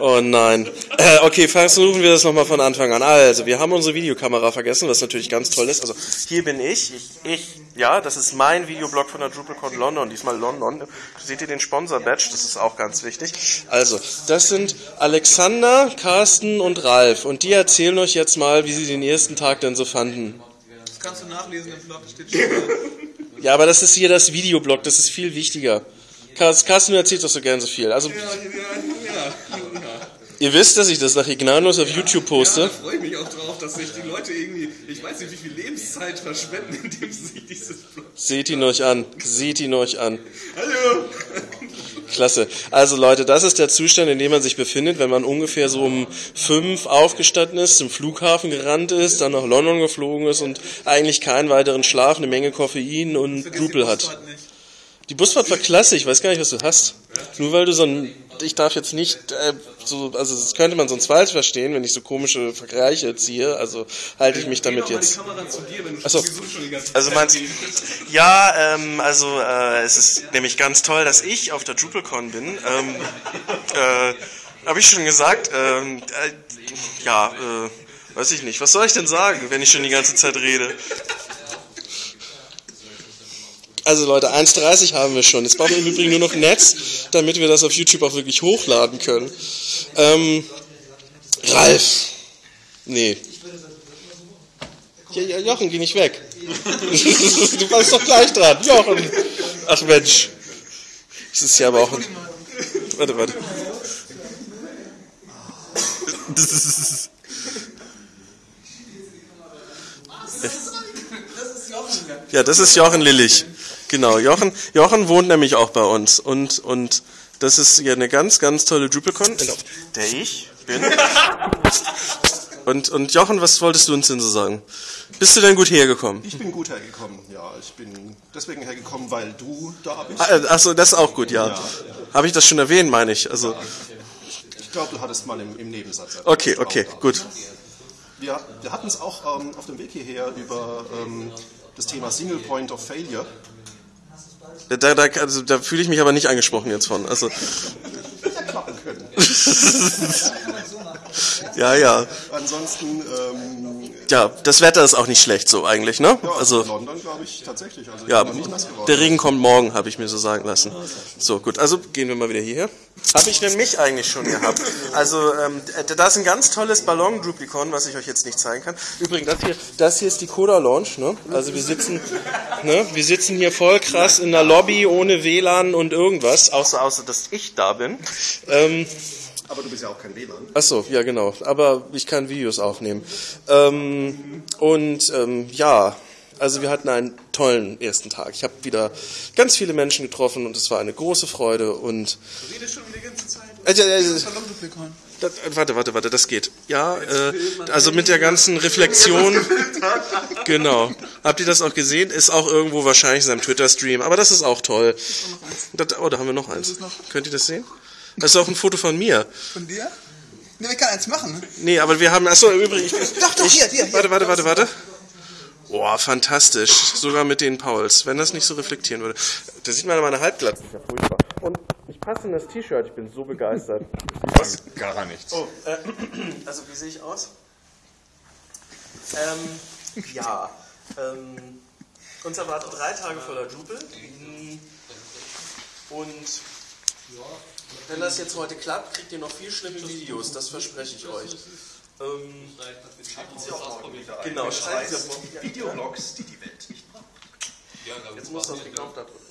Oh nein. Äh, okay, versuchen wir das nochmal von Anfang an. Also, wir haben unsere Videokamera vergessen, was natürlich ganz toll ist. Also, hier bin ich. Ich, ich ja, das ist mein Videoblog von der DrupalCon London. Diesmal London. Seht ihr den Sponsor-Badge? Das ist auch ganz wichtig. Also, das sind Alexander, Carsten und Ralf. Und die erzählen euch jetzt mal, wie sie den ersten Tag denn so fanden. Das kannst du nachlesen im Blog, steht schon. Ja, aber das ist hier das Videoblog, das ist viel wichtiger. Carsten, du erzählst doch so gern so viel. Also, ja, ja, ja. Ihr wisst, dass ich das nach Ignanos auf YouTube Da poste. freue ich mich auch drauf, dass sich die Leute irgendwie, ich weiß nicht, wie viel Lebenszeit verschwenden, indem sie sich dieses Blog. Seht ihn euch an. Seht ihn euch an. Hallo! Klasse. Also Leute, das ist der Zustand, in dem man sich befindet, wenn man ungefähr so um fünf aufgestanden ist, zum Flughafen gerannt ist, dann nach London geflogen ist und eigentlich keinen weiteren Schlaf, eine Menge Koffein und Drupal hat. Die Busfahrt war klasse, ich weiß gar nicht, was du hast. Nur weil du so ein, ich darf jetzt nicht, äh, so, also das könnte man sonst falsch verstehen, wenn ich so komische Vergleiche ziehe, also halte ich mich damit jetzt. die Kamera zu dir, wenn du Ach so. sowieso schon die ganze Also Zeit meinst du, ja, ähm, also äh, es ist nämlich ganz toll, dass ich auf der DrupalCon bin. Ähm, äh, Habe ich schon gesagt. Ähm, äh, ja, äh, weiß ich nicht. Was soll ich denn sagen, wenn ich schon die ganze Zeit rede? Also Leute, 1,30 haben wir schon. Jetzt brauchen wir im Übrigen nur noch Netz, damit wir das auf YouTube auch wirklich hochladen können. Ähm, Ralf. Nee. Ja, Jochen, geh nicht weg. du warst doch gleich dran. Jochen. Ach Mensch. Das ist ja aber auch ein... Warte, warte. Das ist... Ja, das ist Jochen Lillich. Genau, Jochen, Jochen wohnt nämlich auch bei uns. Und, und das ist ja eine ganz, ganz tolle DrupalCon, der ich bin. Und, und Jochen, was wolltest du uns denn so sagen? Bist du denn gut hergekommen? Ich bin gut hergekommen, ja. Ich bin deswegen hergekommen, weil du da bist. Ah, Achso, das ist auch gut, ja. Habe ich das schon erwähnt, meine ich. Also, Ich glaube, du hattest mal im, im Nebensatz okay, okay, gut. Wir, wir hatten es auch ähm, auf dem Weg hierher über ähm, das Thema Single Point of Failure. Da, da, da, also, da fühle ich mich aber nicht angesprochen jetzt von. Also, Ja, klappen können. ja, ja. Ansonsten, ähm, Ja, das Wetter ist auch nicht schlecht so eigentlich, ne? ja, Also, London glaube ich tatsächlich. Also ich ja, geworden. der Regen kommt morgen, habe ich mir so sagen lassen. So, gut, also gehen wir mal wieder hierher. Habe ich denn mich eigentlich schon gehabt? Also, ähm, da ist ein ganz tolles Ballon-Druplicon, was ich euch jetzt nicht zeigen kann. Übrigens, das hier, das hier ist die Coda Lounge, ne? Also wir sitzen, ne? Wir sitzen hier voll krass in der Lobby ohne WLAN und irgendwas, außer, außer dass ich da bin. Ähm, Aber du bist ja auch kein WLAN. Ach so, ja genau. Aber ich kann Videos aufnehmen. Ähm, und ähm, ja, also wir hatten einen tollen ersten Tag. Ich habe wieder ganz viele Menschen getroffen und es war eine große Freude. Und Du redest schon die ganze Zeit. äh, äh, äh, das, warte, warte, warte, das geht. Ja, äh, also mit der ganzen Reflexion. Genau. Habt ihr das auch gesehen? Ist auch irgendwo wahrscheinlich in seinem Twitter-Stream. Aber das ist auch toll. Das, oh, da haben wir noch eins. Könnt ihr das sehen? Das ist auch ein Foto von mir. Von dir? Ne, ich kann eins machen. Nee, aber wir haben, achso, übrigens. Ich, Doch, doch, ich, hier, hier, hier. Warte, warte, warte, warte. Boah, fantastisch. Sogar mit den Pauls. Wenn das nicht so reflektieren würde. Da sieht man meine Halbglatze. Ja furchtbar. Und ich passe in das T-Shirt. Ich bin so begeistert. Was? Gar nichts. Oh, äh, also wie sehe ich aus? Ähm, ja. Ähm, uns erwartet drei Tage voller Drupal. Und wenn das jetzt heute klappt, kriegt ihr noch viel schlimme Videos. Das verspreche ich euch. Ähm, genau, schreibt sie auf morgen. Videoblogs, die die Welt nicht braucht. Jetzt muss das gekauft da drücken.